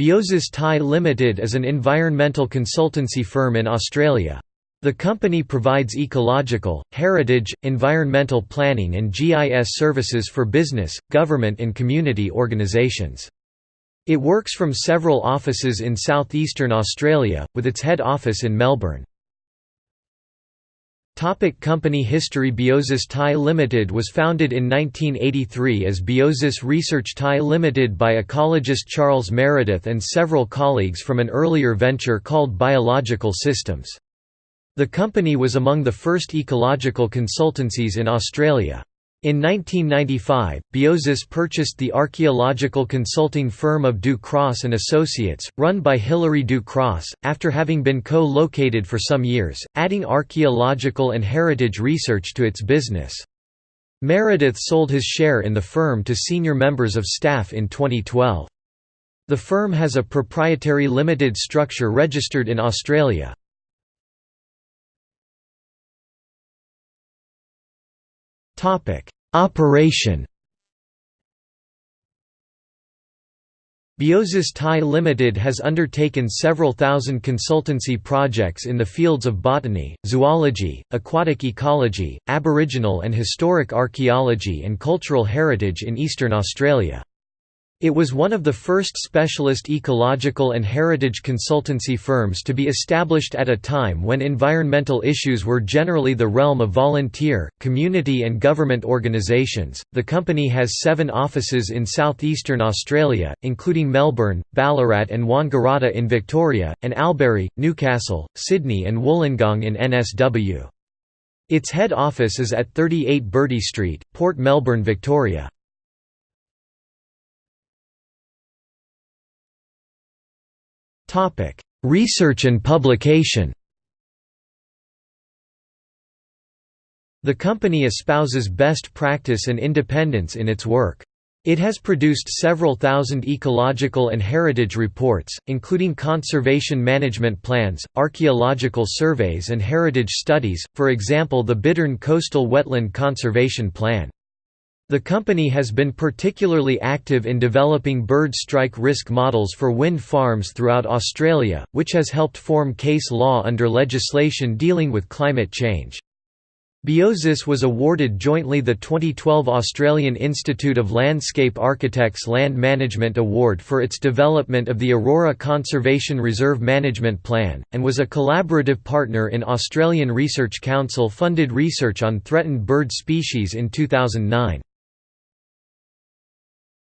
Biosis Pty Limited is an environmental consultancy firm in Australia. The company provides ecological, heritage, environmental planning and GIS services for business, government and community organisations. It works from several offices in southeastern Australia, with its head office in Melbourne. Topic company history Biosis Pty Limited was founded in 1983 as Biosis Research Pty Limited by ecologist Charles Meredith and several colleagues from an earlier venture called Biological Systems. The company was among the first ecological consultancies in Australia. In 1995, Biosis purchased the archaeological consulting firm of Du Cros and Associates, run by Hilary Du Cros, after having been co-located for some years, adding archaeological and heritage research to its business. Meredith sold his share in the firm to senior members of staff in 2012. The firm has a proprietary limited structure registered in Australia. Operation Biosis Pty Limited has undertaken several thousand consultancy projects in the fields of botany, zoology, aquatic ecology, aboriginal and historic archaeology and cultural heritage in eastern Australia. It was one of the first specialist ecological and heritage consultancy firms to be established at a time when environmental issues were generally the realm of volunteer, community, and government organisations. The company has seven offices in southeastern Australia, including Melbourne, Ballarat, and Wangaratta in Victoria, and Albury, Newcastle, Sydney, and Wollongong in NSW. Its head office is at 38 Bertie Street, Port Melbourne, Victoria. Topic: Research and publication. The company espouses best practice and independence in its work. It has produced several thousand ecological and heritage reports, including conservation management plans, archaeological surveys and heritage studies, for example the Bittern Coastal Wetland Conservation Plan. The company has been particularly active in developing bird strike risk models for wind farms throughout Australia, which has helped form case law under legislation dealing with climate change. Biosis was awarded jointly the 2012 Australian Institute of Landscape Architects Land Management Award for its development of the Aurora Conservation Reserve Management Plan, and was a collaborative partner in Australian Research Council funded research on threatened bird species in 2009.